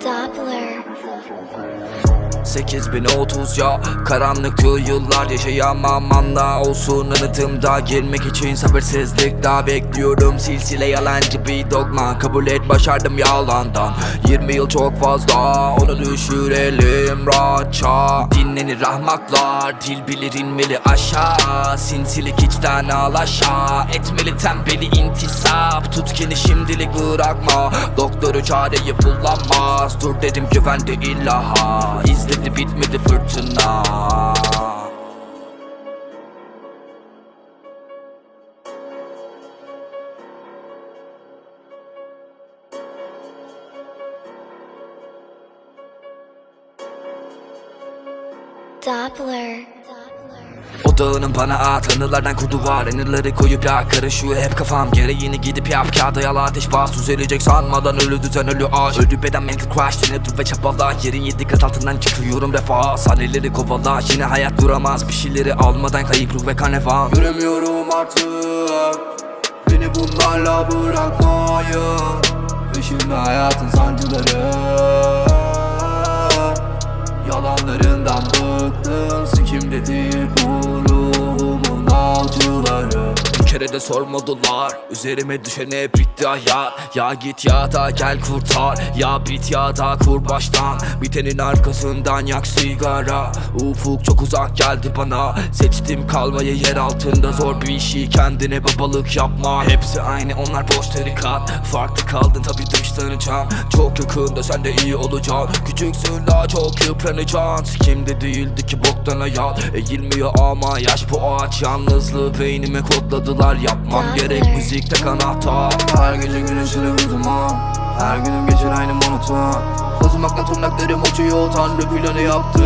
Doppler. The song so cold. 8030 ya Karanlıktı yıllar yaşayamam anla olsun anıtımda Girmek için sabırsızlıkla bekliyorum Silsile yalancı bir dogma Kabul et başardım yalandan 20 yıl çok fazla Onu düşürelim rahatça Dinlenir ahmaklar Dil bilir inmeli aşağı. Sinsilik içten al aşağı Etmeli tembeli intisap. Tut kendini şimdilik bırakma. Doktoru çareyi bulamaz Dur dedim güvende illaha. İzledi bitmedi fırtına Doppler. O dağının bana at anılardan kurdu var. Anıları koyup ya karışıyor hep kafam. Gereğini gidip yap kağıda yala ateş bas. Düzelecek sanmadan ölü düzen ölü aş Ölü beden mental crash yine dur ve çabala Yerin yedi kat altından çıkıyorum refah. Sahneleri kovala yine hayat duramaz. Bir şeyleri almadan kayıp ruh ve karnevan Göremiyorum artık. Beni bunlarla bırakmayın. Peşimde hayatın sancıları Yalanlarından bıktım. Sikimde değil bu ruhumun avcıları kere de sormadılar. Üzerime düşen hep bitti hayat Ya git ya da gel kurtar. Ya bit ya da kur baştan. Bitenin arkasından yak sigara. Ufuk çok uzak geldi bana. Seçtim kalmayı yer altında. Zor bir işi kendine babalık yapma. Hepsi aynı onlar boş tarikat. Farklı kaldın tabi dışlanacağım. Çok yakında sen de iyi olacaksın. Küçüksün daha çok yıpranacaksın. Sikimde değildi ki boktan hayat Eğilmiyor ama yaş bu ağaç. Yalnızlığı beynime kodladılar Yapmam. Gerek müzikte anahtar Her gece güneşini uzumam Her günüm geçer aynı monoton Uzmakla tırnaklarım uçuyor. Tanrı planı yaptı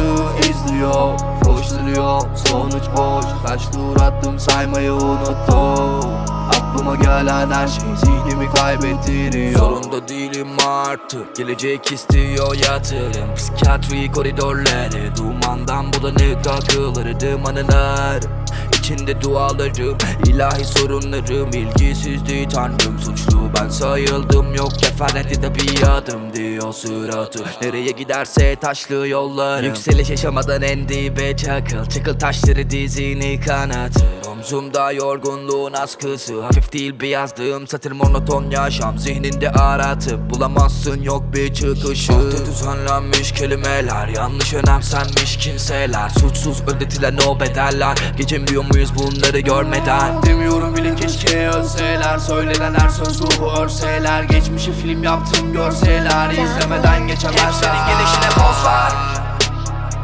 izliyor. Koşturuyor sonuç boş. Kaç tur attım saymayı unuttum Aklıma gelen her şey zihnimi kaybettiriyor. Zorunda değilim artık. Gelecek istiyor yatırım. Psikiyatri koridorları. Dumandan bulanık akılları Dumanılar İçinde dualarım ilahi sorunlarım ilgisizdi tanrım. Suçlu ben sayıldım yok kefaletli de bir adım diyor suratı. Nereye giderse taşlı yollarım. Yükseliş yaşamadan en dibe çakıl. Çıkıl taşları dizini kanatır. Omzumda yorgunluğun askısı. Hafif değil bir yazdığım satır monoton yaşam. Zihninde aratıp bulamazsın yok bir çıkışı. Sahte düzenlenmiş kelimeler Yanlış önemsenmiş kimseler. Suçsuz ödetilen o bedeller Geçemiyor muyuz bunları görmeden? Demiyorum bile keşke ölseler Söylenen her söz ruhu örseler. Geçmişi film yaptım görseler İzlemeden geçemezler. Hepsinin gelişine boz ver.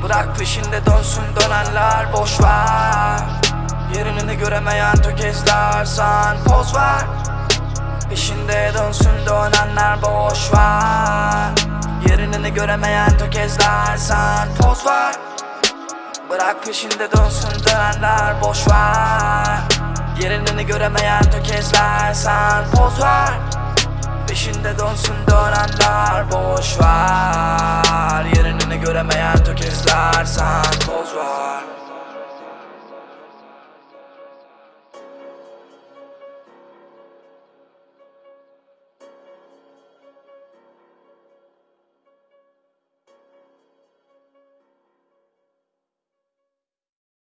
Bırak peşinde dönsün dönenler boş ver. Yerini göremeyen tökezler sen poz ver. Peşinde dönsün dönenler boş ver. Yerini göremeyen tökezler sen poz ver Bırak peşinde dönsün dönenler boş ver. Yerini göremeyen tökezler sen poz ver. Peşinde dönsün dönenler boş ver. Yerini göremeyen tökezler sen